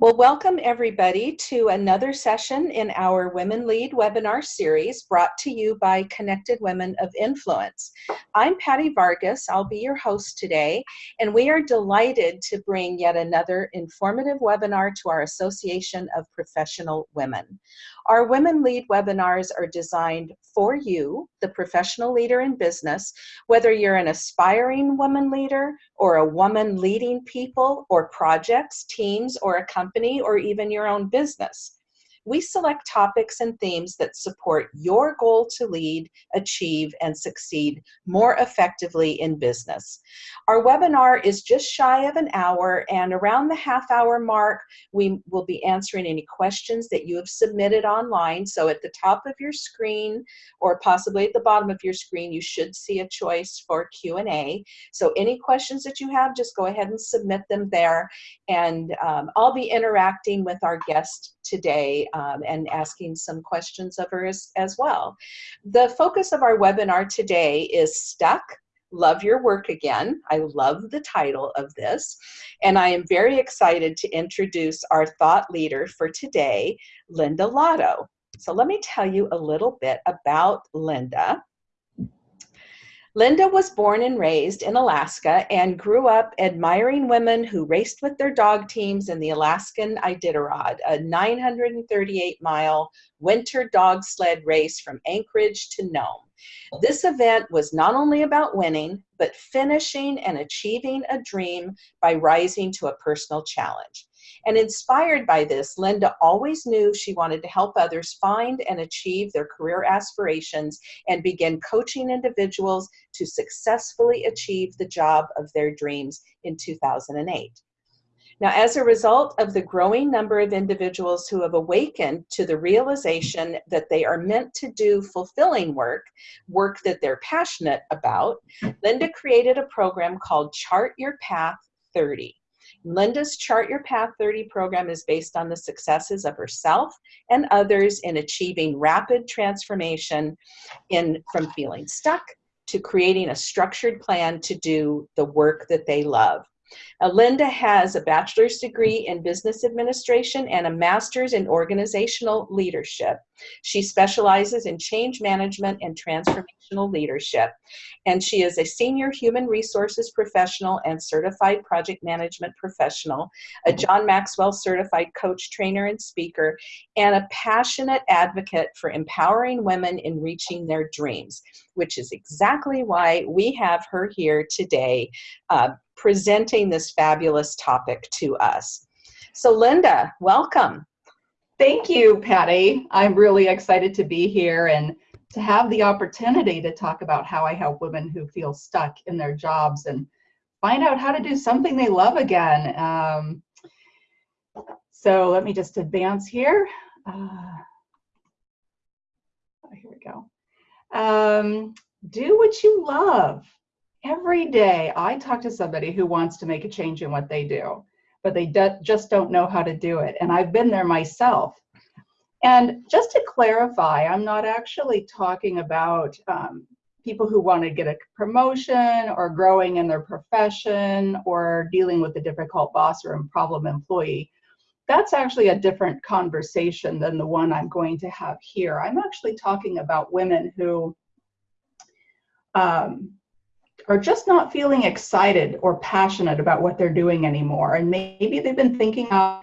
Well, welcome everybody to another session in our Women Lead webinar series brought to you by Connected Women of Influence. I'm Patty Vargas, I'll be your host today, and we are delighted to bring yet another informative webinar to our Association of Professional Women. Our Women Lead webinars are designed for you, the professional leader in business, whether you're an aspiring woman leader or a woman leading people or projects, teams, or a company, or even your own business we select topics and themes that support your goal to lead, achieve, and succeed more effectively in business. Our webinar is just shy of an hour, and around the half hour mark, we will be answering any questions that you have submitted online. So at the top of your screen, or possibly at the bottom of your screen, you should see a choice for Q&A. So any questions that you have, just go ahead and submit them there, and um, I'll be interacting with our guest today um, and asking some questions of her as, as well. The focus of our webinar today is Stuck, Love Your Work Again. I love the title of this. And I am very excited to introduce our thought leader for today, Linda Lotto. So let me tell you a little bit about Linda. Linda was born and raised in Alaska and grew up admiring women who raced with their dog teams in the Alaskan Iditarod, a 938 mile winter dog sled race from Anchorage to Nome. This event was not only about winning, but finishing and achieving a dream by rising to a personal challenge. And inspired by this, Linda always knew she wanted to help others find and achieve their career aspirations and begin coaching individuals to successfully achieve the job of their dreams in 2008. Now, as a result of the growing number of individuals who have awakened to the realization that they are meant to do fulfilling work, work that they're passionate about, Linda created a program called Chart Your Path 30. Linda's Chart Your Path 30 program is based on the successes of herself and others in achieving rapid transformation in from feeling stuck to creating a structured plan to do the work that they love. Now, Linda has a bachelor's degree in business administration and a master's in organizational leadership. She specializes in change management and transformational leadership. And she is a senior human resources professional and certified project management professional, a John Maxwell certified coach, trainer, and speaker, and a passionate advocate for empowering women in reaching their dreams, which is exactly why we have her here today uh, presenting this fabulous topic to us. So Linda, welcome. Thank you, Patty. I'm really excited to be here and to have the opportunity to talk about how I help women who feel stuck in their jobs and find out how to do something they love again. Um, so let me just advance here. Uh, oh, here we go. Um, do what you love every day I talk to somebody who wants to make a change in what they do, but they do, just don't know how to do it. And I've been there myself. And just to clarify, I'm not actually talking about um, people who want to get a promotion or growing in their profession or dealing with a difficult boss or a problem employee. That's actually a different conversation than the one I'm going to have here. I'm actually talking about women who um, are just not feeling excited or passionate about what they're doing anymore. And maybe they've been thinking of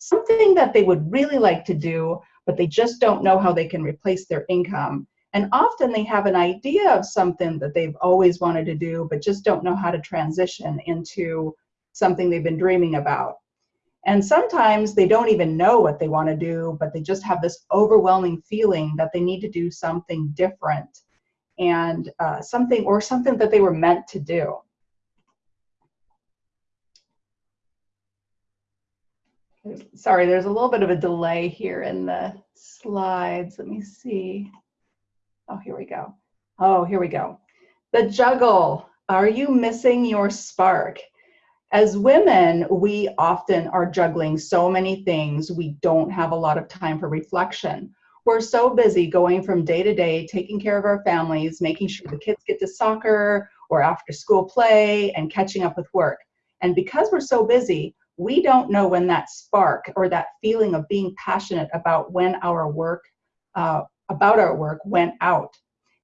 something that they would really like to do, but they just don't know how they can replace their income. And often they have an idea of something that they've always wanted to do, but just don't know how to transition into something they've been dreaming about. And sometimes they don't even know what they want to do, but they just have this overwhelming feeling that they need to do something different and uh, something or something that they were meant to do. Sorry, there's a little bit of a delay here in the slides. Let me see. Oh, here we go. Oh, here we go. The juggle. Are you missing your spark? As women, we often are juggling so many things, we don't have a lot of time for reflection we're so busy going from day to day, taking care of our families, making sure the kids get to soccer or after school play and catching up with work. And because we're so busy, we don't know when that spark or that feeling of being passionate about when our work, uh, about our work went out.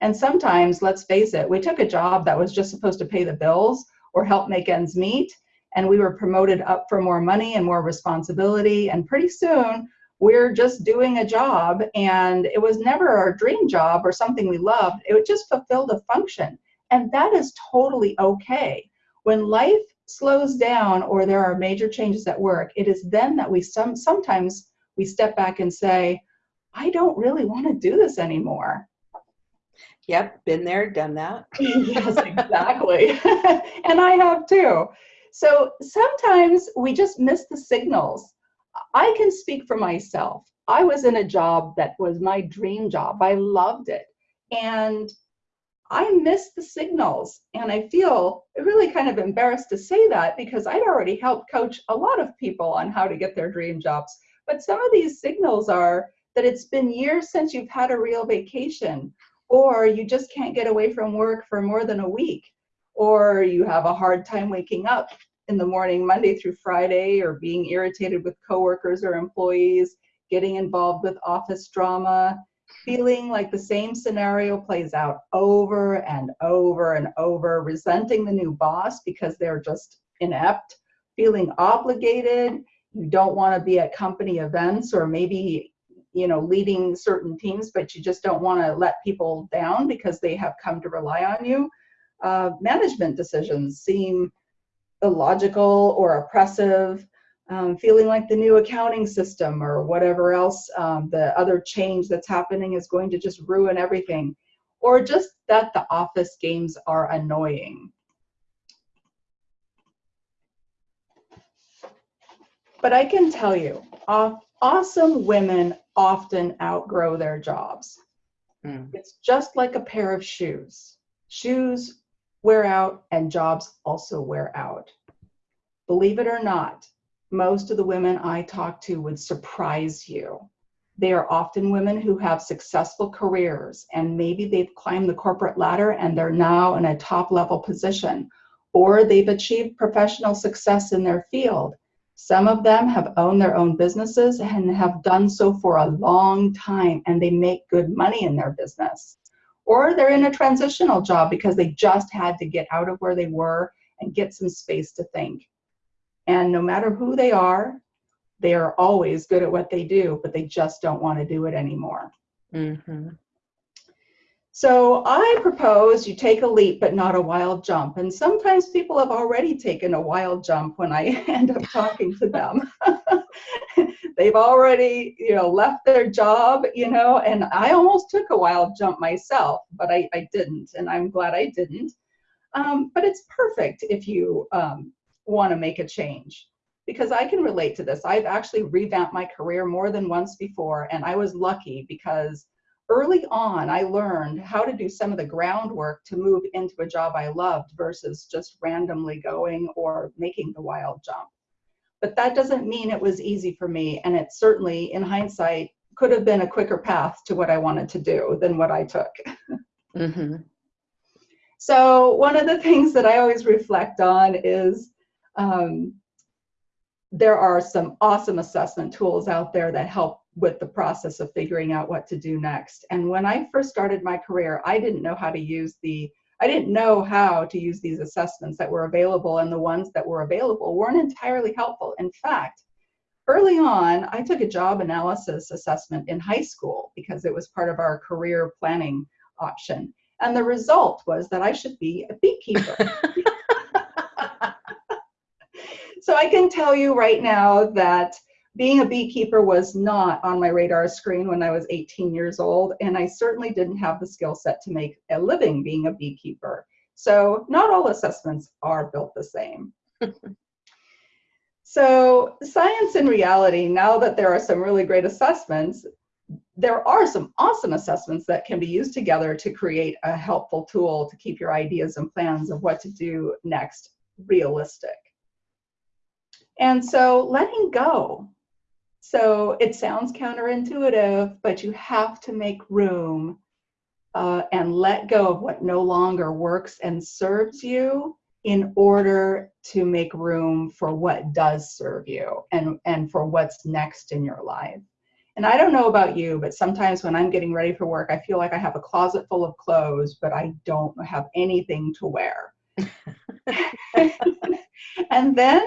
And sometimes, let's face it, we took a job that was just supposed to pay the bills or help make ends meet, and we were promoted up for more money and more responsibility, and pretty soon we're just doing a job and it was never our dream job or something we loved. It just fulfilled a function. And that is totally okay. When life slows down or there are major changes at work, it is then that we some sometimes we step back and say, I don't really want to do this anymore. Yep, been there, done that. yes, exactly. and I have too. So sometimes we just miss the signals I can speak for myself. I was in a job that was my dream job. I loved it. And I missed the signals. And I feel really kind of embarrassed to say that because I'd already helped coach a lot of people on how to get their dream jobs. But some of these signals are that it's been years since you've had a real vacation, or you just can't get away from work for more than a week, or you have a hard time waking up in the morning, Monday through Friday, or being irritated with coworkers or employees, getting involved with office drama, feeling like the same scenario plays out over and over and over, resenting the new boss because they're just inept, feeling obligated, you don't want to be at company events or maybe you know leading certain teams but you just don't want to let people down because they have come to rely on you. Uh, management decisions seem illogical or oppressive, um, feeling like the new accounting system or whatever else, um, the other change that's happening is going to just ruin everything, or just that the office games are annoying. But I can tell you, awesome women often outgrow their jobs. Mm. It's just like a pair of shoes. Shoes wear out and jobs also wear out. Believe it or not, most of the women I talk to would surprise you. They are often women who have successful careers and maybe they've climbed the corporate ladder and they're now in a top level position, or they've achieved professional success in their field. Some of them have owned their own businesses and have done so for a long time and they make good money in their business or they're in a transitional job because they just had to get out of where they were and get some space to think. And no matter who they are, they are always good at what they do, but they just don't want to do it anymore. Mm-hmm. So I propose you take a leap, but not a wild jump. And sometimes people have already taken a wild jump when I end up talking to them. they've already you know left their job you know and i almost took a wild jump myself but i, I didn't and i'm glad i didn't um, but it's perfect if you um, want to make a change because i can relate to this i've actually revamped my career more than once before and i was lucky because early on i learned how to do some of the groundwork to move into a job i loved versus just randomly going or making the wild jump but that doesn't mean it was easy for me. And it certainly, in hindsight, could have been a quicker path to what I wanted to do than what I took. Mm-hmm. So, one of the things that I always reflect on is um, there are some awesome assessment tools out there that help with the process of figuring out what to do next. And when I first started my career, I didn't know how to use the I didn't know how to use these assessments that were available, and the ones that were available weren't entirely helpful. In fact, early on, I took a job analysis assessment in high school because it was part of our career planning option. And the result was that I should be a beekeeper. so I can tell you right now that being a beekeeper was not on my radar screen when I was 18 years old, and I certainly didn't have the skill set to make a living being a beekeeper. So not all assessments are built the same. so science and reality, now that there are some really great assessments, there are some awesome assessments that can be used together to create a helpful tool to keep your ideas and plans of what to do next realistic. And so letting go so it sounds counterintuitive, but you have to make room uh, and let go of what no longer works and serves you in order to make room for what does serve you and, and for what's next in your life. And I don't know about you, but sometimes when I'm getting ready for work, I feel like I have a closet full of clothes, but I don't have anything to wear. and then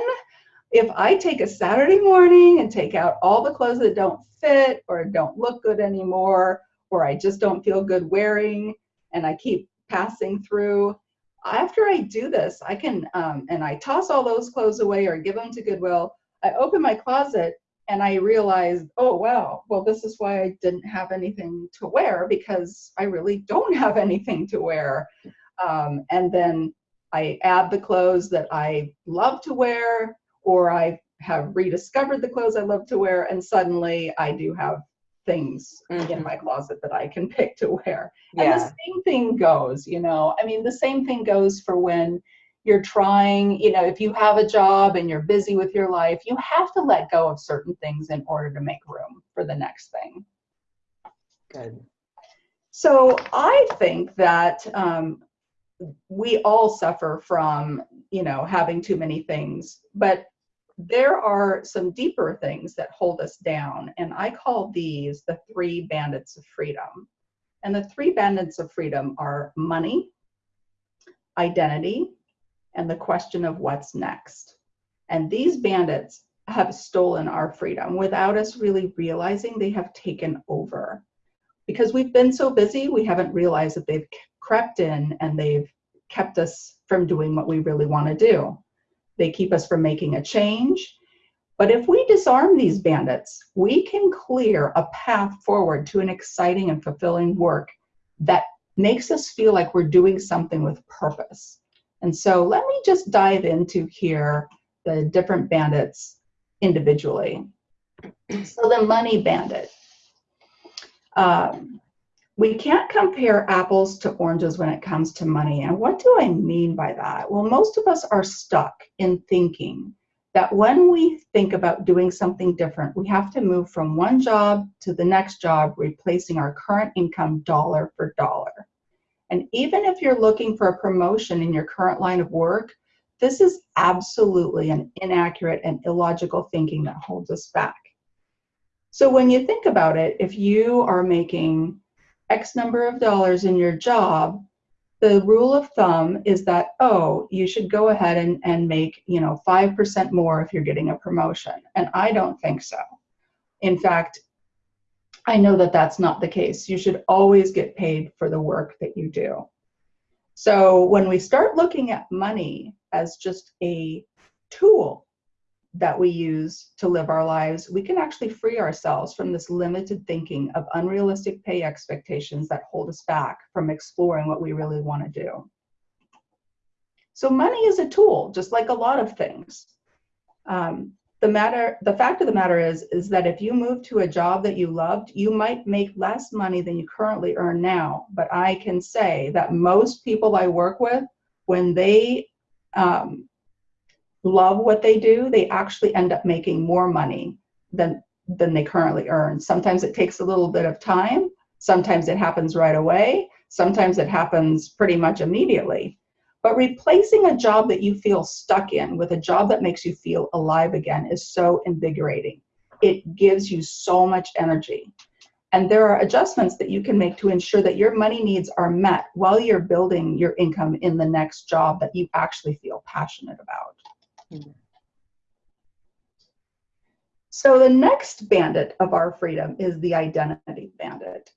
if I take a Saturday morning and take out all the clothes that don't fit or don't look good anymore, or I just don't feel good wearing, and I keep passing through, after I do this, I can, um, and I toss all those clothes away or give them to Goodwill, I open my closet and I realized, oh, wow, well, this is why I didn't have anything to wear because I really don't have anything to wear. Um, and then I add the clothes that I love to wear, or I have rediscovered the clothes I love to wear, and suddenly I do have things mm-hmm. in my closet that I can pick to wear. Yeah. And the same thing goes, you know, I mean, the same thing goes for when you're trying, you know, if you have a job and you're busy with your life, you have to let go of certain things in order to make room for the next thing. Good. So I think that um, we all suffer from, you know, having too many things, but there are some deeper things that hold us down, and I call these the three bandits of freedom. And the three bandits of freedom are money, identity, and the question of what's next. And these bandits have stolen our freedom without us really realizing they have taken over. Because we've been so busy, we haven't realized that they've crept in and they've kept us from doing what we really want to do. They keep us from making a change. But if we disarm these bandits, we can clear a path forward to an exciting and fulfilling work that makes us feel like we're doing something with purpose. And so let me just dive into here the different bandits individually. So the money bandit. Um, we can't compare apples to oranges when it comes to money. And what do I mean by that? Well, most of us are stuck in thinking that when we think about doing something different, we have to move from one job to the next job, replacing our current income dollar for dollar. And even if you're looking for a promotion in your current line of work, this is absolutely an inaccurate and illogical thinking that holds us back. So when you think about it, if you are making X number of dollars in your job, the rule of thumb is that, oh, you should go ahead and, and make, you know, 5% more if you're getting a promotion. And I don't think so. In fact, I know that that's not the case. You should always get paid for the work that you do. So when we start looking at money as just a tool that we use to live our lives, we can actually free ourselves from this limited thinking of unrealistic pay expectations that hold us back from exploring what we really want to do. So money is a tool, just like a lot of things. Um, the matter, the fact of the matter is, is that if you move to a job that you loved, you might make less money than you currently earn now. But I can say that most people I work with, when they um, love what they do, they actually end up making more money than than they currently earn. Sometimes it takes a little bit of time. Sometimes it happens right away. Sometimes it happens pretty much immediately. But replacing a job that you feel stuck in with a job that makes you feel alive again is so invigorating. It gives you so much energy. And there are adjustments that you can make to ensure that your money needs are met while you're building your income in the next job that you actually feel passionate about. So the next bandit of our freedom is the identity bandit.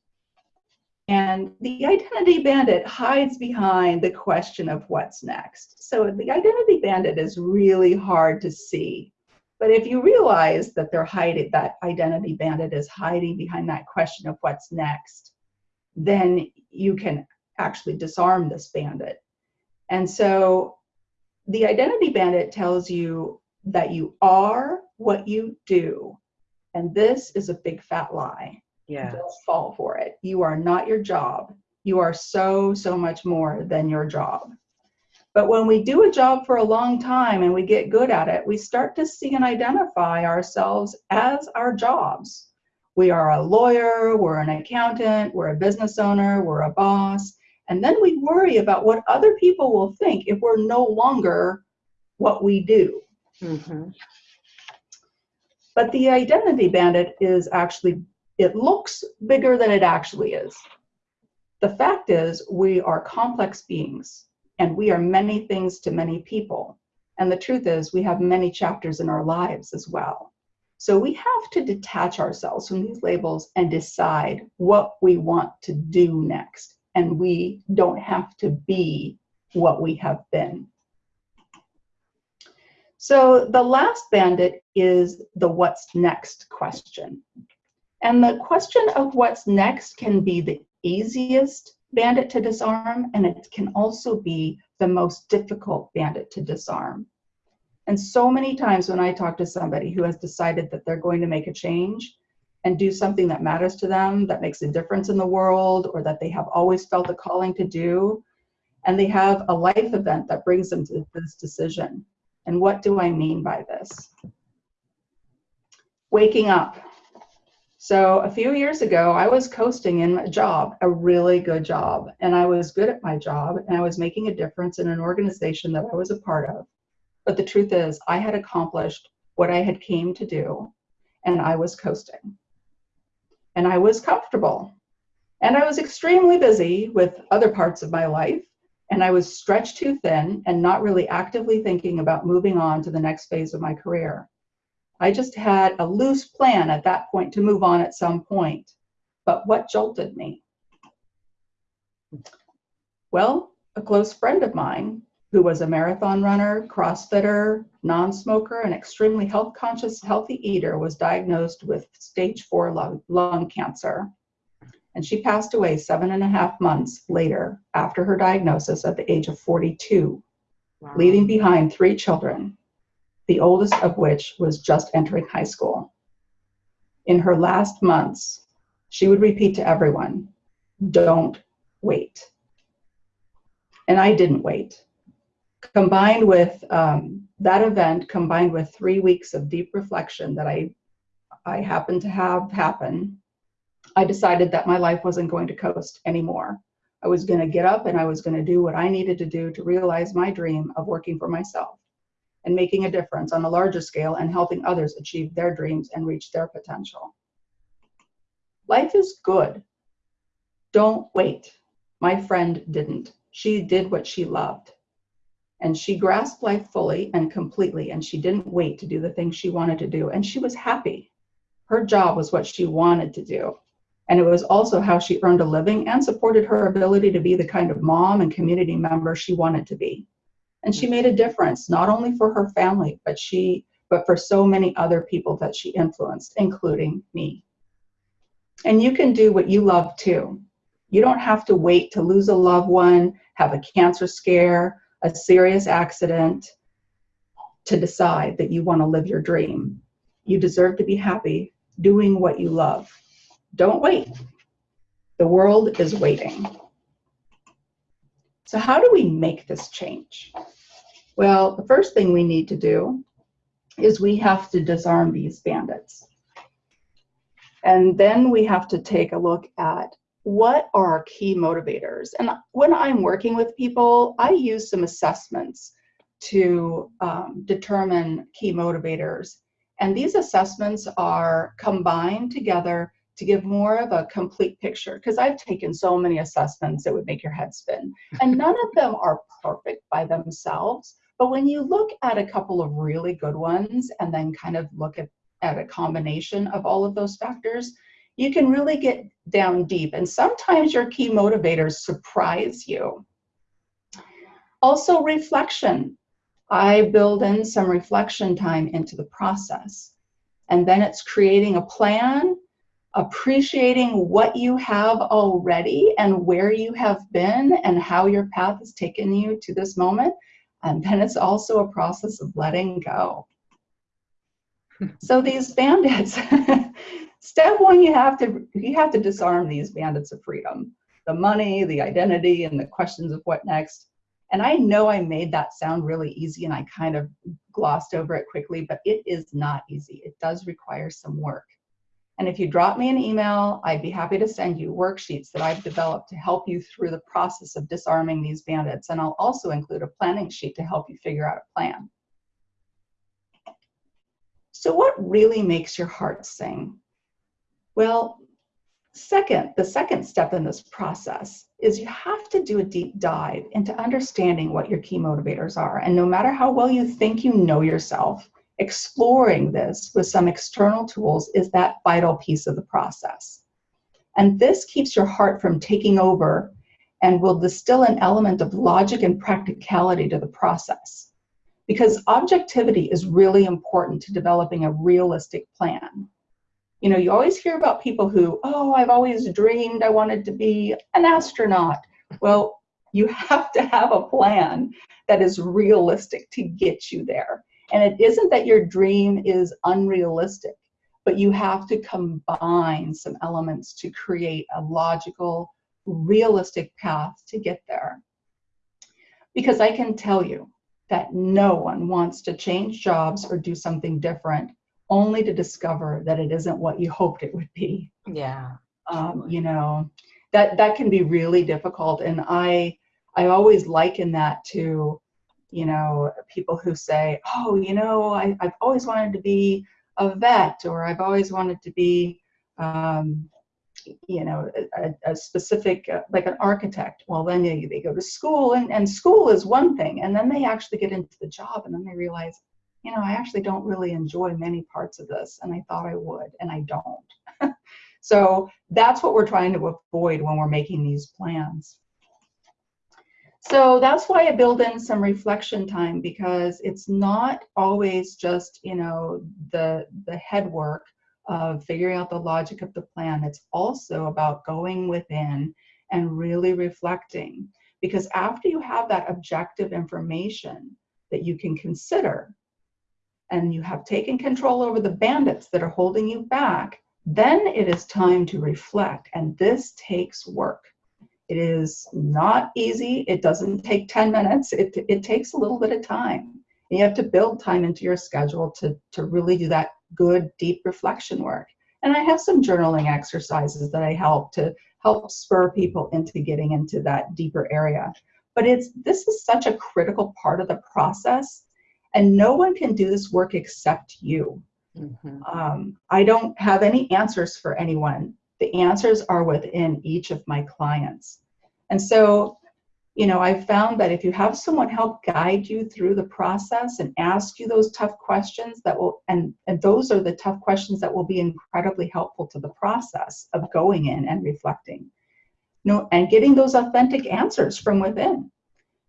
And the identity bandit hides behind the question of what's next. So the identity bandit is really hard to see. But if you realize that they're hiding, that identity bandit is hiding behind that question of what's next, then you can actually disarm this bandit. And so the identity bandit tells you that you are what you do. And this is a big fat lie. Yeah. Don't fall for it. You are not your job. You are so, so much more than your job. But when we do a job for a long time and we get good at it, we start to see and identify ourselves as our jobs. We are a lawyer, we're an accountant, we're a business owner, we're a boss, And then we worry about what other people will think if we're no longer what we do. Mm-hmm. But the identity bandit is actually, it looks bigger than it actually is. The fact is, we are complex beings and we are many things to many people. And the truth is, we have many chapters in our lives as well. So we have to detach ourselves from these labels and decide what we want to do next. And we don't have to be what we have been. So the last bandit is the what's next question. And the question of what's next can be the easiest bandit to disarm, and it can also be the most difficult bandit to disarm. And so many times when I talk to somebody who has decided that they're going to make a change and do something that matters to them, that makes a difference in the world, or that they have always felt a calling to do, and they have a life event that brings them to this decision. And what do I mean by this? Waking up. So a few years ago, I was coasting in a job, a really good job, and I was good at my job, and I was making a difference in an organization that I was a part of. But the truth is, I had accomplished what I had came to do, and I was coasting. And I was comfortable. And I was extremely busy with other parts of my life, and I was stretched too thin and not really actively thinking about moving on to the next phase of my career. I just had a loose plan at that point to move on at some point. But what jolted me? Well, a close friend of mine who was a marathon runner, crossfitter, non-smoker, and extremely health conscious, healthy eater, was diagnosed with stage four lung, lung cancer. And she passed away seven and a half months later after her diagnosis at the age of 42, wow. leaving behind three children, the oldest of which was just entering high school. In her last months, she would repeat to everyone, don't wait. And I didn't wait combined with um, that event, combined with three weeks of deep reflection that I, I happened to have happen, I decided that my life wasn't going to coast anymore. I was going to get up and I was going to do what I needed to do to realize my dream of working for myself and making a difference on a larger scale and helping others achieve their dreams and reach their potential. Life is good. Don't wait. My friend didn't. She did what she loved. And she grasped life fully and completely, and she didn't wait to do the things she wanted to do. And she was happy. Her job was what she wanted to do. And it was also how she earned a living and supported her ability to be the kind of mom and community member she wanted to be. And she made a difference, not only for her family, but she but for so many other people that she influenced, including me. And you can do what you love too. You don't have to wait to lose a loved one, have a cancer scare, a serious accident to decide that you want to live your dream. You deserve to be happy doing what you love. Don't wait. The world is waiting. So how do we make this change? Well, the first thing we need to do is we have to disarm these bandits. And then we have to take a look at what are our key motivators? And when I'm working with people, I use some assessments to um, determine key motivators. And these assessments are combined together to give more of a complete picture because I've taken so many assessments that would make your head spin. And none of them are perfect by themselves. But when you look at a couple of really good ones and then kind of look at, at a combination of all of those factors, you can really get down deep. And sometimes your key motivators surprise you. Also, reflection. I build in some reflection time into the process. And then it's creating a plan, appreciating what you have already and where you have been and how your path has taken you to this moment. And then it's also a process of letting go. so these bandits, step one you have to you have to disarm these bandits of freedom the money the identity and the questions of what next and i know i made that sound really easy and i kind of glossed over it quickly but it is not easy it does require some work And if you drop me an email, I'd be happy to send you worksheets that I've developed to help you through the process of disarming these bandits. And I'll also include a planning sheet to help you figure out a plan. So what really makes your heart sing? Well, second, the second step in this process is you have to do a deep dive into understanding what your key motivators are. And no matter how well you think you know yourself, exploring this with some external tools is that vital piece of the process. And this keeps your heart from taking over and will distill an element of logic and practicality to the process. Because objectivity is really important to developing a realistic plan. You know, you always hear about people who, oh, I've always dreamed I wanted to be an astronaut. Well, you have to have a plan that is realistic to get you there. And it isn't that your dream is unrealistic, but you have to combine some elements to create a logical, realistic path to get there. Because I can tell you that no one wants to change jobs or do something different only to discover that it isn't what you hoped it would be. Yeah. Um, you know, that that can be really difficult. And I I always liken that to you know, people who say, oh, you know, I, I've always wanted to be a vet or I've always wanted to be, um, you know, a, a specific, uh, like an architect. Well, then they, they go to school and, and school is one thing. And then they actually get into the job and then they realize, you know, I actually don't really enjoy many parts of this. And I thought I would, and I don't. so that's what we're trying to avoid when we're making these plans. So that's why I build in some reflection time because it's not always just, you know, the, the head work of figuring out the logic of the plan. It's also about going within and really reflecting. Because after you have that objective information that you can consider, and you have taken control over the bandits that are holding you back, then it is time to reflect. And this takes work. It is not easy. It doesn't take 10 minutes. It, it takes a little bit of time. And you have to build time into your schedule to, to really do that good, deep reflection work. And I have some journaling exercises that I help to help spur people into getting into that deeper area. But it's this is such a critical part of the process, and no one can do this work except you. Mm-hmm. Um, I don't have any answers for anyone the answers are within each of my clients. And so, you know, I've found that if you have someone help guide you through the process and ask you those tough questions that will, and, and those are the tough questions that will be incredibly helpful to the process of going in and reflecting. You know, and getting those authentic answers from within.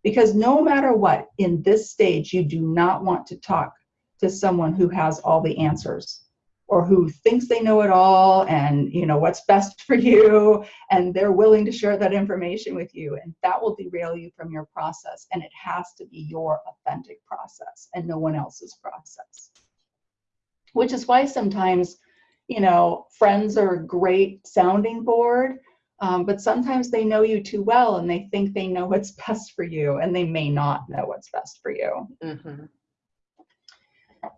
Because no matter what, in this stage, you do not want to talk to someone who has all the answers or who thinks they know it all and you know what's best for you and they're willing to share that information with you. And that will derail you from your process and it has to be your authentic process and no one else's process. Which is why sometimes you know friends are a great sounding board um, but sometimes they know you too well and they think they know what's best for you and they may not know what's best for you mm-hmm.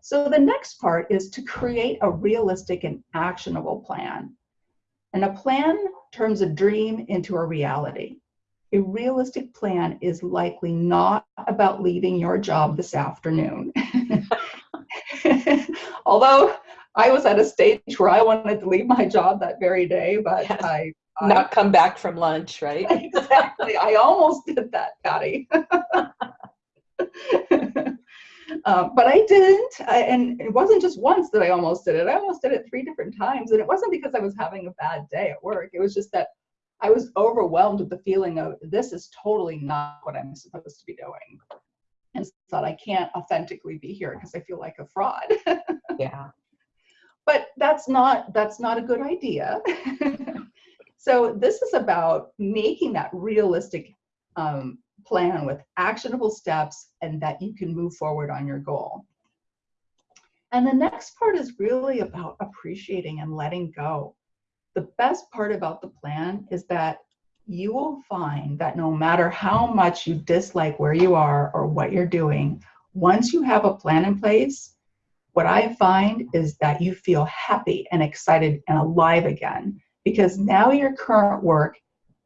So the next part is to create a realistic and actionable plan. And a plan turns a dream into a reality. A realistic plan is likely not about leaving your job this afternoon. Although I was at a stage where I wanted to leave my job that very day, but yes. I not come back from lunch, right? exactly. I almost did that, Patty. Uh, but I didn't, I, and it wasn't just once that I almost did it. I almost did it three different times, and it wasn't because I was having a bad day at work. It was just that I was overwhelmed with the feeling of this is totally not what I'm supposed to be doing, and thought I can't authentically be here because I feel like a fraud. yeah, but that's not that's not a good idea. So this is about making that realistic um, plan with actionable steps and that you can move forward on your goal. And the next part is really about appreciating and letting go. The best part about the plan is that you will find that no matter how much you dislike where you are or what you're doing, once you have a plan in place, what I find is that you feel happy and excited and alive again because now your current work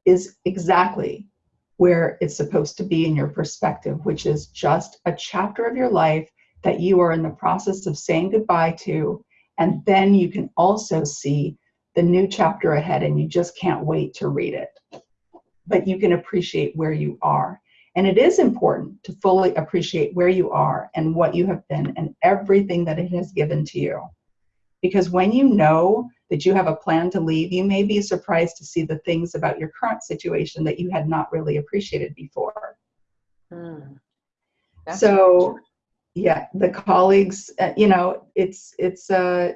is exactly where it's supposed to be in your perspective, which is just a chapter of your life that you are in the process of saying goodbye to. And then you can also see the new chapter ahead and you just can't wait to read it. But you can appreciate where you are. And it is important to fully appreciate where you are and what you have been and everything that it has given to you. Because when you know that you have a plan to leave, you may be surprised to see the things about your current situation that you had not really appreciated before. Mm. So, yeah, the colleagues, uh, you know, it's, it's, uh,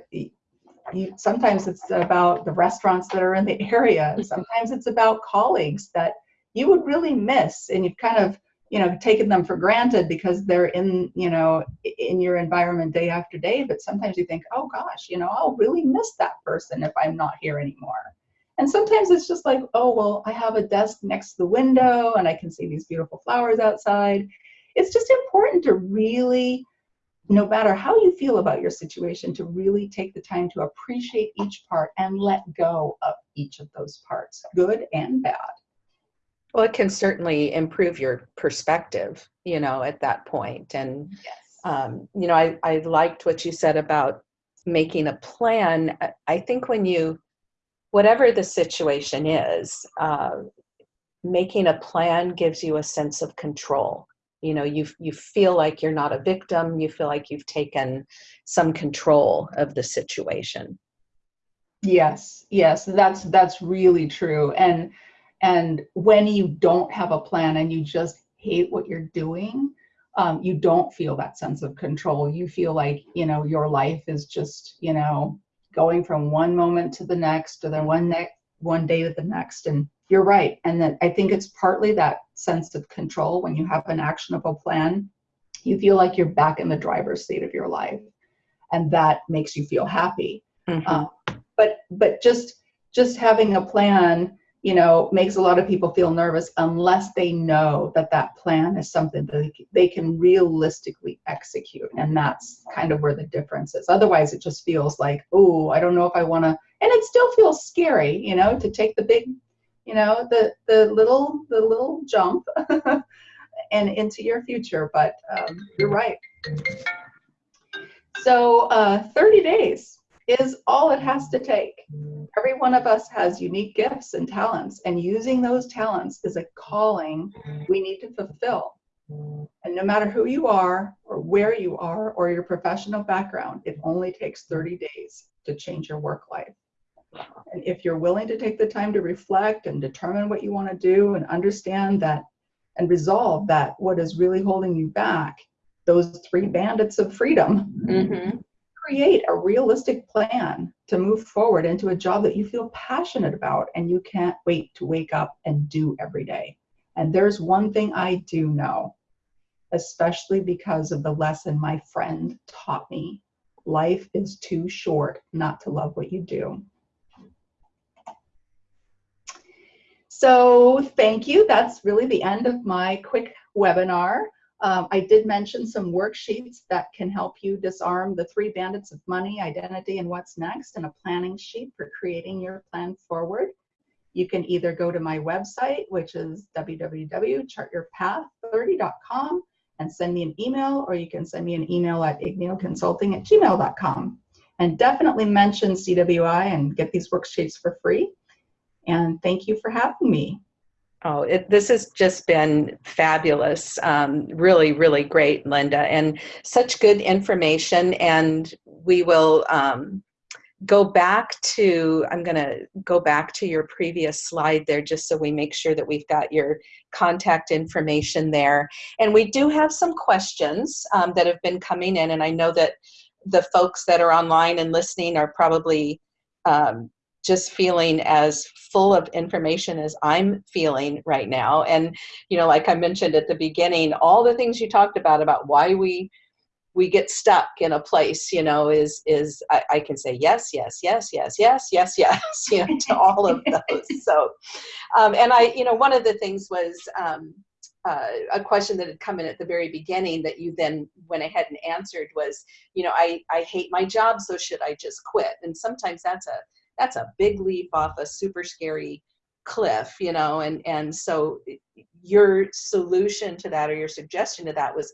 you, sometimes it's about the restaurants that are in the area. Sometimes it's about colleagues that you would really miss and you've kind of you know taken them for granted because they're in you know in your environment day after day but sometimes you think oh gosh you know i'll really miss that person if i'm not here anymore. And sometimes it's just like oh well i have a desk next to the window and i can see these beautiful flowers outside. It's just important to really no matter how you feel about your situation to really take the time to appreciate each part and let go of each of those parts good and bad well, it can certainly improve your perspective, you know, at that point. And, yes. um, you know, I, I liked what you said about making a plan. I think when you, whatever the situation is, uh, making a plan gives you a sense of control. You know, you, you feel like you're not a victim. You feel like you've taken some control of the situation. Yes, yes, that's, that's really true. And, and when you don't have a plan and you just hate what you're doing, um, you don't feel that sense of control. You feel like, you know, your life is just, you know, going from one moment to the next or then one next one day to the next. And you're right. And then I think it's partly that sense of control when you have an actionable plan. You feel like you're back in the driver's seat of your life. And that makes you feel happy. Mm-hmm. Uh, but but just just having a plan you know, makes a lot of people feel nervous unless they know that that plan is something that they can realistically execute. And that's kind of where the difference is. Otherwise, it just feels like, oh, I don't know if I want to, and it still feels scary, you know, to take the big, you know, the, the little, the little jump and into your future. But um, you're right. So uh, 30 days is all it has to take. Every one of us has unique gifts and talents, and using those talents is a calling we need to fulfill. And no matter who you are, or where you are, or your professional background, it only takes 30 days to change your work life. And if you're willing to take the time to reflect and determine what you want to do and understand that and resolve that what is really holding you back, those three bandits of freedom, mm-hmm create a realistic plan to move forward into a job that you feel passionate about and you can't wait to wake up and do every day. And there's one thing I do know, especially because of the lesson my friend taught me life is too short not to love what you do. So thank you. That's really the end of my quick webinar. Um, I did mention some worksheets that can help you disarm the three bandits of money, identity, and what's next, and a planning sheet for creating your plan forward. You can either go to my website, which is www.chartyourpath30.com and send me an email, or you can send me an email at igneoconsulting at gmail.com. And definitely mention CWI and get these worksheets for free. And thank you for having me. Oh, it, this has just been fabulous. Um, really, really great, Linda, and such good information. And we will um, go back to, I'm going to go back to your previous slide there just so we make sure that we've got your contact information there. And we do have some questions um, that have been coming in, and I know that the folks that are online and listening are probably um, just feeling as full of information as I'm feeling right now. And, you know, like I mentioned at the beginning, all the things you talked about, about why we we get stuck in a place, you know, is, is I, I can say yes, yes, yes, yes, yes, yes, yes, you know, to all of those. So, um, and I, you know, one of the things was, um, uh, a question that had come in at the very beginning that you then went ahead and answered was, you know, I, I hate my job, so should I just quit? And sometimes that's a that's a big leap off a super scary cliff, you know, and and so your solution to that or your suggestion to that was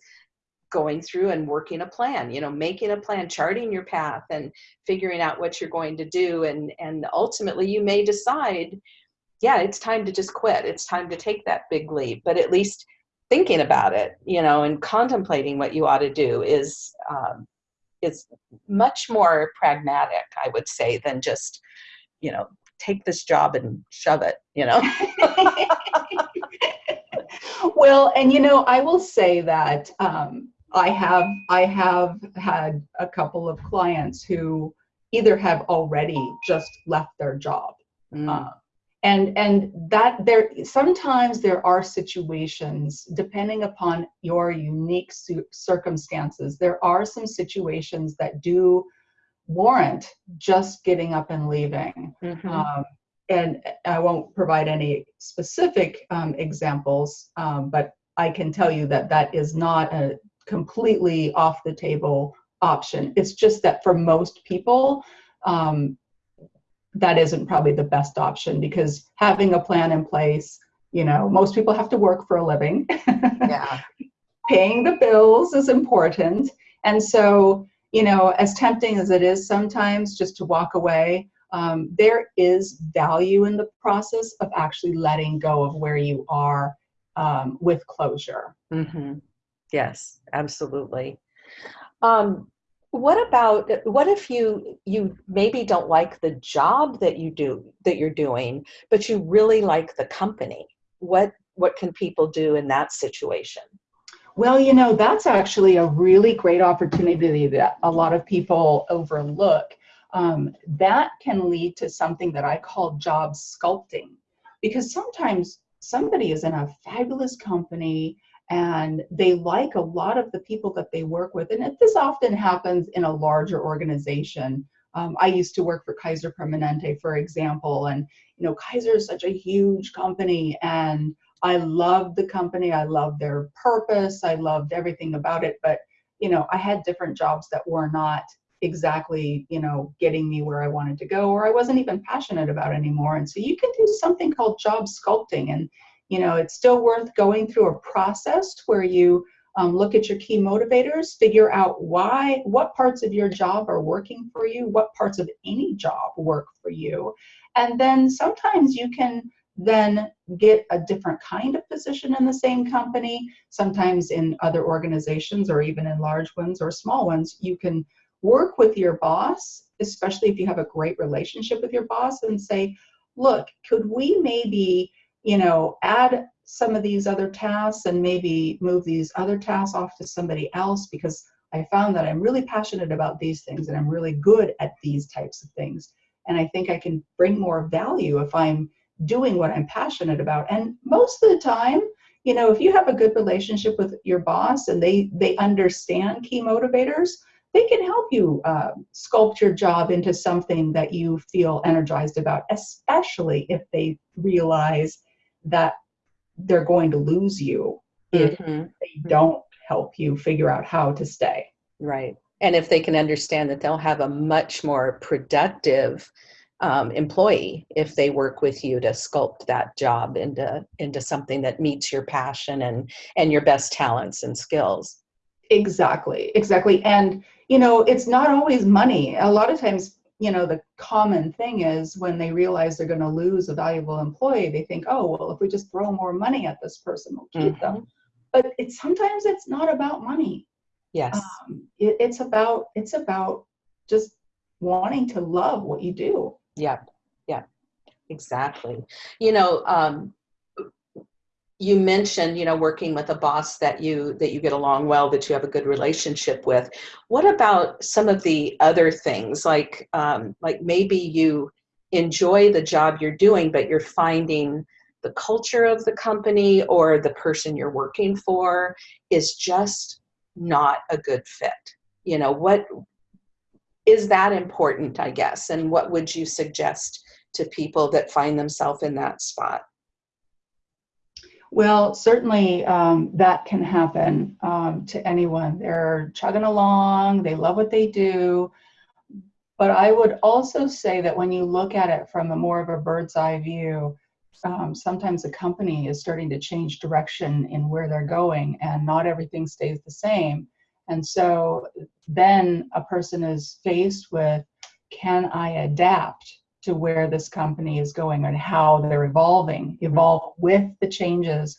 going through and working a plan you know making a plan charting your path and figuring out what you're going to do and and ultimately you may decide yeah, it's time to just quit. It's time to take that big leap. But at least thinking about it, you know, and contemplating what you ought to do is um, is much more pragmatic, I would say, than just, you know, take this job and shove it, you know. well, and you know, I will say that um, I have I have had a couple of clients who either have already just left their job. Mm. Uh, and and that there sometimes there are situations depending upon your unique circumstances there are some situations that do warrant just getting up and leaving mm-hmm. um, and i won't provide any specific um, examples um, but i can tell you that that is not a completely off the table option it's just that for most people um, that isn't probably the best option because having a plan in place, you know, most people have to work for a living. Yeah. Paying the bills is important. And so, you know, as tempting as it is sometimes just to walk away, um, there is value in the process of actually letting go of where you are um, with closure. Mm-hmm. Yes, absolutely. Um, what about what if you you maybe don't like the job that you do that you're doing but you really like the company? What what can people do in that situation? Well you know that's actually a really great opportunity that a lot of people overlook. Um, that can lead to something that i call job sculpting. Because sometimes somebody is in a fabulous company and they like a lot of the people that they work with. And this often happens in a larger organization. Um, I used to work for Kaiser Permanente, for example, and you know Kaiser is such a huge company, and I loved the company. I loved their purpose. I loved everything about it. But you know, I had different jobs that were not exactly you know getting me where I wanted to go, or I wasn't even passionate about anymore. And so you can do something called job sculpting, and you know, it's still worth going through a process where you um, look at your key motivators, figure out why, what parts of your job are working for you, what parts of any job work for you. And then sometimes you can then get a different kind of position in the same company. Sometimes in other organizations or even in large ones or small ones, you can work with your boss, especially if you have a great relationship with your boss, and say, look, could we maybe you know, add some of these other tasks and maybe move these other tasks off to somebody else because I found that I'm really passionate about these things and I'm really good at these types of things. And I think I can bring more value if I'm doing what I'm passionate about. And most of the time, you know, if you have a good relationship with your boss and they they understand key motivators, they can help you uh, sculpt your job into something that you feel energized about, especially if they realize that they're going to lose you if mm-hmm. they don't help you figure out how to stay. Right. And if they can understand that they'll have a much more productive um, employee if they work with you to sculpt that job into into something that meets your passion and and your best talents and skills. Exactly. Exactly. And you know, it's not always money. A lot of times you know, the common thing is when they realize they're going to lose a valuable employee, they think, oh, well, if we just throw more money at this person, we'll keep mm-hmm. them. But it's sometimes it's not about money. Yes. Um, it, it's about it's about just wanting to love what you do. Yep. Yep. Exactly. You know, um, you mentioned you know working with a boss that you that you get along well that you have a good relationship with. What about some of the other things? Like um, like maybe you enjoy the job you're doing but you're finding the culture of the company or the person you're working for is just not a good fit. You know what is that important i guess? And what would you suggest to people that find themselves in that spot Well, certainly um, that can happen um, to anyone. They're chugging along, they love what they do. But I would also say that when you look at it from a more of a bird's eye view, um, sometimes a company is starting to change direction in where they're going and not everything stays the same. And so then a person is faced with, can I adapt to where this company is going and how they're evolving, evolve with the changes?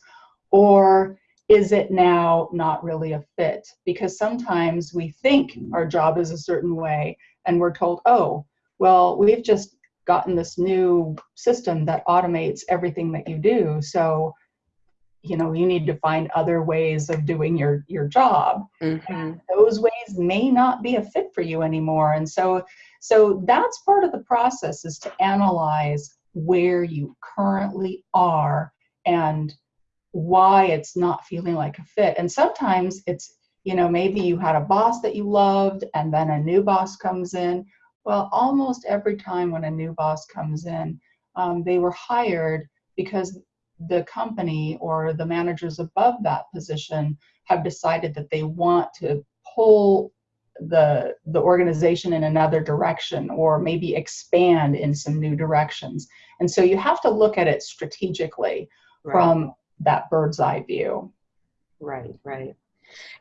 Or is it now not really a fit? Because sometimes we think our job is a certain way and we're told, oh, well, we've just gotten this new system that automates everything that you do. So, you know, you need to find other ways of doing your your job. Mm-hmm. those ways may not be a fit for you anymore. And so, so that's part of the process is to analyze where you currently are and why it's not feeling like a fit. And sometimes it's, you know, maybe you had a boss that you loved and then a new boss comes in well, almost every time when a new boss comes in, um, they were hired because the company or the managers above that position have decided that they want to pull the the organization in another direction or maybe expand in some new directions. And so you have to look at it strategically right. from that bird's eye view. Right right.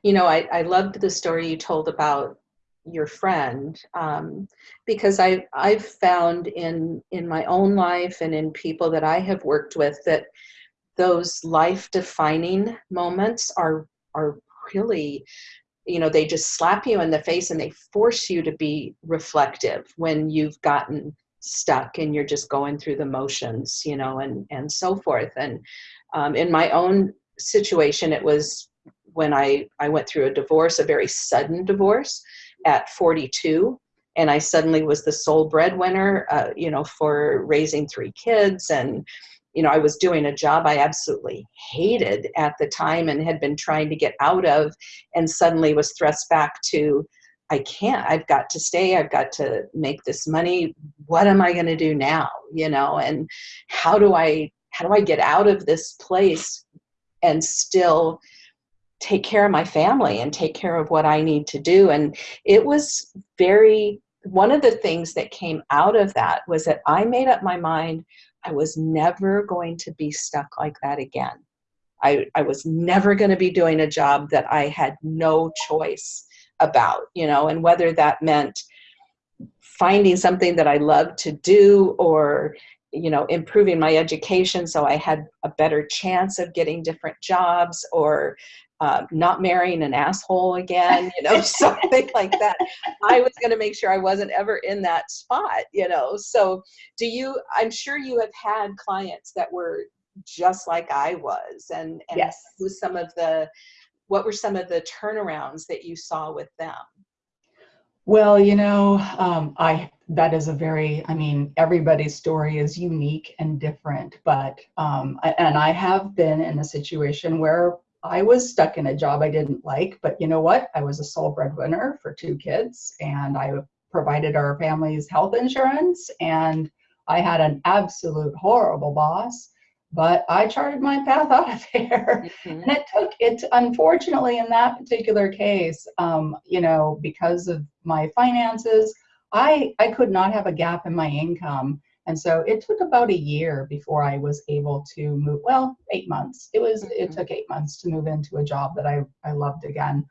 You know I, I loved the story you told about your friend um, because I, I've found in in my own life and in people that I have worked with that those life defining moments are are really you know they just slap you in the face and they force you to be reflective when you've gotten stuck and you're just going through the motions you know and and so forth and um, in my own situation it was when I, I went through a divorce, a very sudden divorce at 42 and I suddenly was the sole breadwinner, uh, you know, for raising three kids. And, you know, I was doing a job I absolutely hated at the time and had been trying to get out of, and suddenly was thrust back to, I can't, I've got to stay, I've got to make this money. What am I going to do now? You know, and how do I, how do I get out of this place and still take care of my family and take care of what I need to do. And it was very, one of the things that came out of that was that I made up my mind I was never going to be stuck like that again. I, I was never going to be doing a job that I had no choice about, you know, and whether that meant finding something that I loved to do or you know improving my education so i had a better chance of getting different jobs or uh, not marrying an asshole again, you know, something like that. I was going to make sure I wasn't ever in that spot, you know. So, do you? I'm sure you have had clients that were just like I was, and and yes. was some of the what were some of the turnarounds that you saw with them? Well, you know, um, I that is a very, I mean, everybody's story is unique and different, but um, and I have been in a situation where I was stuck in a job I didn't like, but you know what? I was a sole breadwinner for two kids and I provided our family's health insurance and I had an absolute horrible boss, but I charted my path out of there. Mm-hmm. And it took it, unfortunately, in that particular case, um, you know, because of my finances, I, I could not have a gap in my income and so it took about a year before I was able to move, well, eight months. It was, mm-hmm. it took eight months to move into a job that I, I loved again.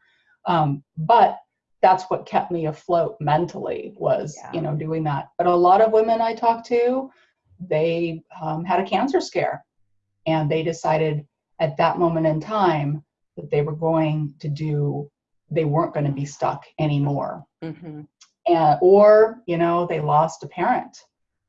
Um, but that's what kept me afloat mentally was, yeah. you know, doing that. But a lot of women I talked to, they um, had a cancer scare and they decided at that moment in time that they were going to do, they weren't going to be stuck anymore. Mm-hmm. And, or, you know, they lost a parent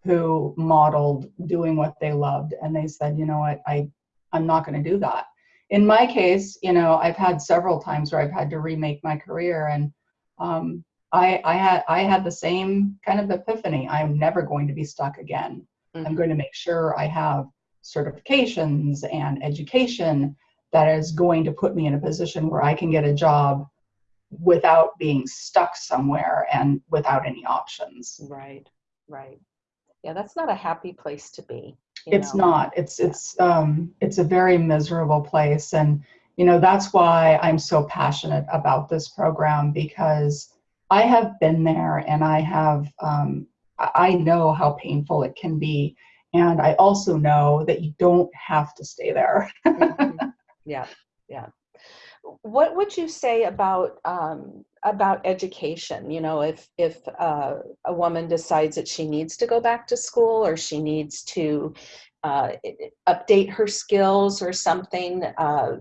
who modeled doing what they loved and they said you know what? I i'm not going to do that. In my case you know i've had several times where i've had to remake my career and um, I, I had i had the same kind of epiphany. I'm never going to be stuck again. Mm-hmm. i'm going to make sure i have certifications and education that is going to put me in a position where i can get a job without being stuck somewhere and without any options. Right right yeah, that's not a happy place to be. it's know? not. It's it's um it's a very miserable place, and you know that's why I'm so passionate about this program because I have been there and I have um, I know how painful it can be, and I also know that you don't have to stay there. mm-hmm. Yeah, yeah what would you say about um, about education you know if if uh, a woman decides that she needs to go back to school or she needs to uh, update her skills or something uh,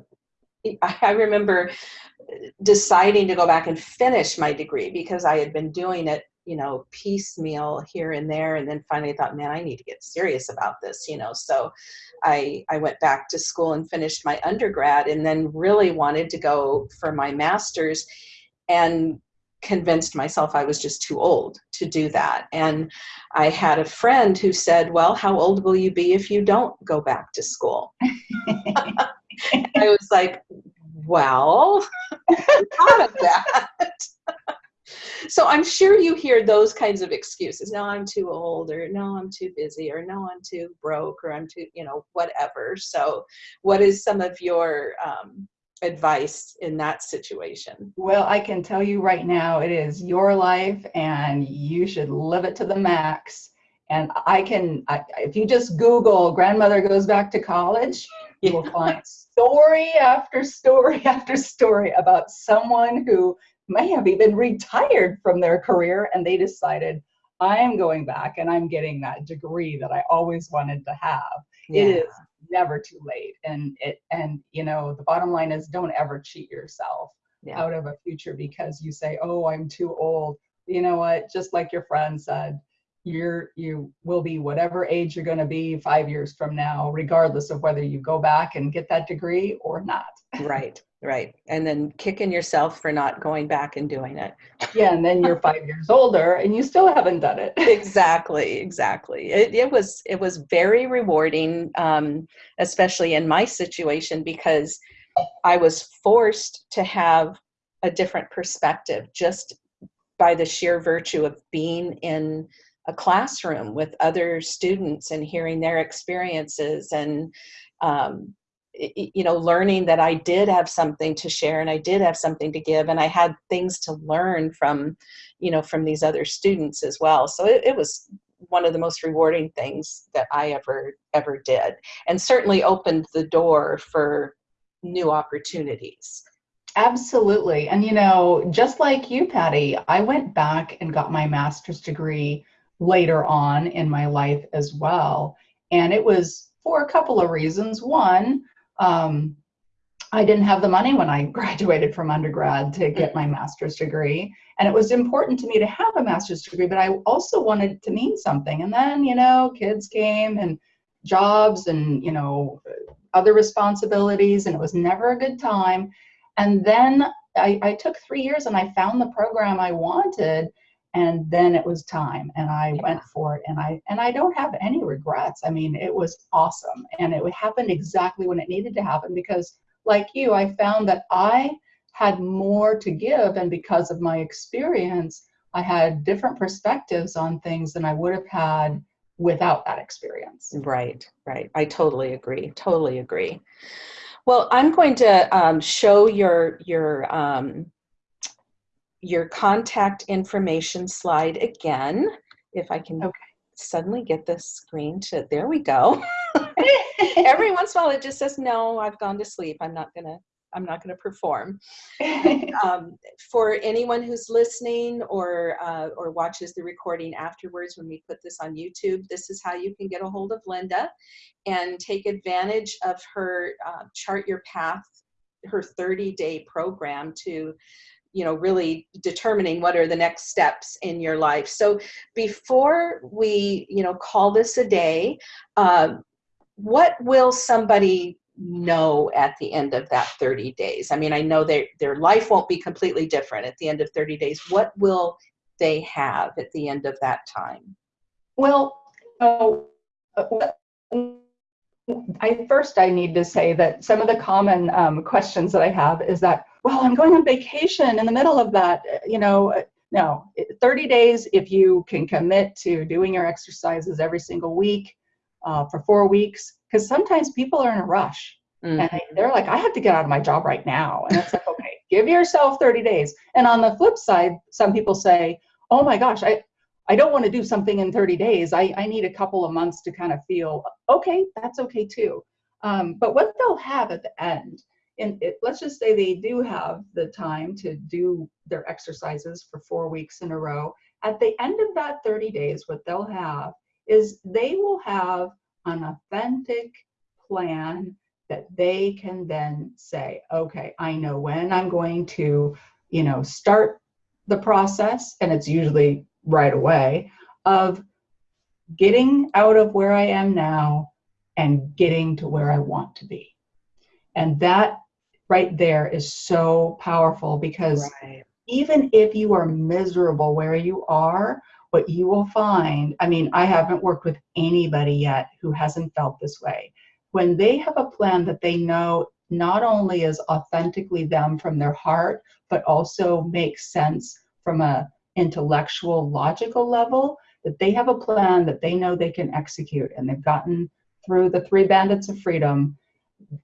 i remember deciding to go back and finish my degree because i had been doing it you know piecemeal here and there and then finally thought man i need to get serious about this you know so i i went back to school and finished my undergrad and then really wanted to go for my master's and convinced myself i was just too old to do that and i had a friend who said well how old will you be if you don't go back to school i was like well thought of that so I'm sure you hear those kinds of excuses. No, I'm too old, or no, I'm too busy, or no, I'm too broke, or I'm too, you know, whatever. So, what is some of your um, advice in that situation? Well, I can tell you right now, it is your life, and you should live it to the max. And I can, I, if you just Google grandmother goes back to college, you will find story after story after story about someone who may have even retired from their career and they decided i'm going back and i'm getting that degree that i always wanted to have yeah. it is never too late. And it and you know the bottom line is don't ever cheat yourself yeah. out of a future because you say oh i'm too old. You know what? Just like your friend said you're you will be whatever age you're going to be five years from now regardless of whether you go back and get that degree or not right right. And then kicking yourself for not going back and doing it. Yeah and then you're five years older and you still haven't done it. Exactly exactly. It, it was it was very rewarding um, especially in my situation because i was forced to have a different perspective just by the sheer virtue of being in a classroom with other students and hearing their experiences and um, you know learning that i did have something to share and i did have something to give and i had things to learn from you know from these other students as well. So it, it was one of the most rewarding things that i ever ever did and certainly opened the door for new opportunities. Absolutely. And you know just like you patty i went back and got my master's degree later on in my life as well. And it was for a couple of reasons. One um, I didn't have the money when I graduated from undergrad to get my master's degree. And it was important to me to have a master's degree, but I also wanted to mean something. And then, you know, kids came and jobs and, you know, other responsibilities, and it was never a good time. And then I, I took three years and I found the program I wanted and then it was time and i yeah. went for it and i and i don't have any regrets. I mean it was awesome and it happened exactly when it needed to happen because like you i found that i had more to give and because of my experience i had different perspectives on things than i would have had without that experience. Right right. I totally agree totally agree. Well i'm going to um, show your your um, your contact information slide again, if I can okay. suddenly get this screen to, there we go. Every once in a while it just says, no, I've gone to sleep. I'm not gonna, I'm not gonna perform. um, for anyone who's listening or, uh, or watches the recording afterwards when we put this on YouTube, this is how you can get a hold of Linda and take advantage of her uh, Chart Your Path her 30 day program to you know really determining what are the next steps in your life. So before we you know call this a day uh, what will somebody know at the end of that 30 days? I mean i know their their life won't be completely different at the end of 30 days. What will they have at the end of that time? Well uh, I first I need to say that some of the common um, questions that I have is that well, I'm going on vacation in the middle of that. You know, no, 30 days, if you can commit to doing your exercises every single week, uh, for four weeks because sometimes people are in a rush Mhm. and they, they're like, I have to get out of my job right now. And it's like, okay, give yourself 30 days. And on the flip side, some people say, oh my gosh, I, I don't want to do something in 30 days. I, I need a couple of months to kind of feel, okay, that's okay too. Um, but what they'll have at the end, and it, let's just say they do have the time to do their exercises for four weeks in a row. At the end of that 30 days, what they'll have is they will have an authentic plan that they can then say, okay, I know when I'm going to, you know, start the process, and it's usually right away, of getting out of where I am now and getting to where I want to be. And that right there is so powerful because Right. even if you are miserable where you are, what you will find, I mean, I haven't worked with anybody yet who hasn't felt this way. When they have a plan that they know not only is authentically them from their heart, but also makes sense from a intellectual, logical level, that they have a plan that they know they can execute and they've gotten through the three bandits of freedom,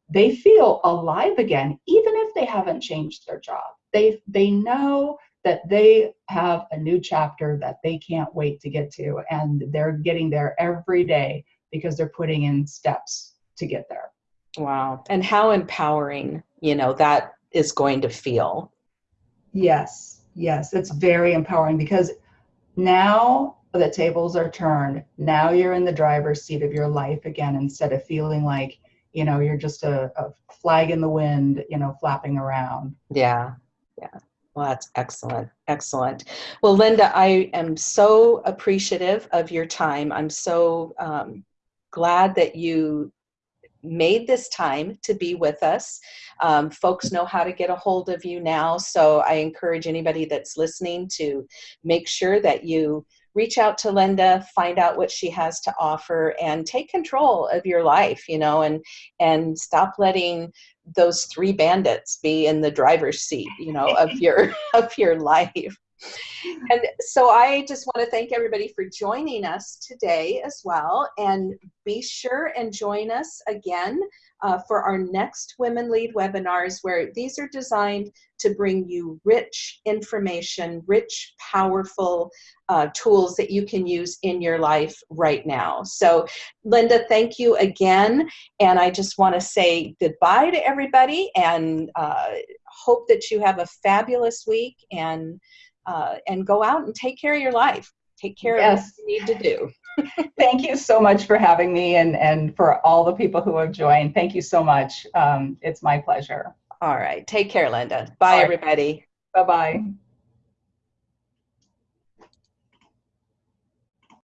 they feel alive again, even if they haven't changed their job. They they know that they have a new chapter that they can't wait to get to, and they're getting there every day because they're putting in steps to get there. Wow. And how empowering, you know, that is going to feel. Yes, yes, it's very empowering because now the tables are turned. Now you're in the driver's seat of your life again instead of feeling like, you know, you're just a, a flag in the wind, you know, flapping around. Yeah. Yeah. Well, that's excellent. Excellent. Well, Linda, I am so appreciative of your time. I'm so um, glad that you made this time to be with us. Um, folks know how to get a hold of you now. So I encourage anybody that's listening to make sure that you reach out to Linda, find out what she has to offer and take control of your life, you know, and, and stop letting those three bandits be in the driver's seat, you know, of your, of your life. And so I just want to thank everybody for joining us today as well. And be sure and join us again uh, for our next Women Lead webinars, where these are designed to bring you rich information, rich, powerful uh, tools that you can use in your life right now. So, Linda, thank you again. And I just want to say goodbye to everybody and uh, hope that you have a fabulous week and uh, and go out and take care of your life. Take care Yes. of what you need to do. Thank you so much for having me and, and for all the people who have joined. Thank you so much. Um, it's my pleasure. All right. Take care, Linda. Bye, right. everybody. Bye bye.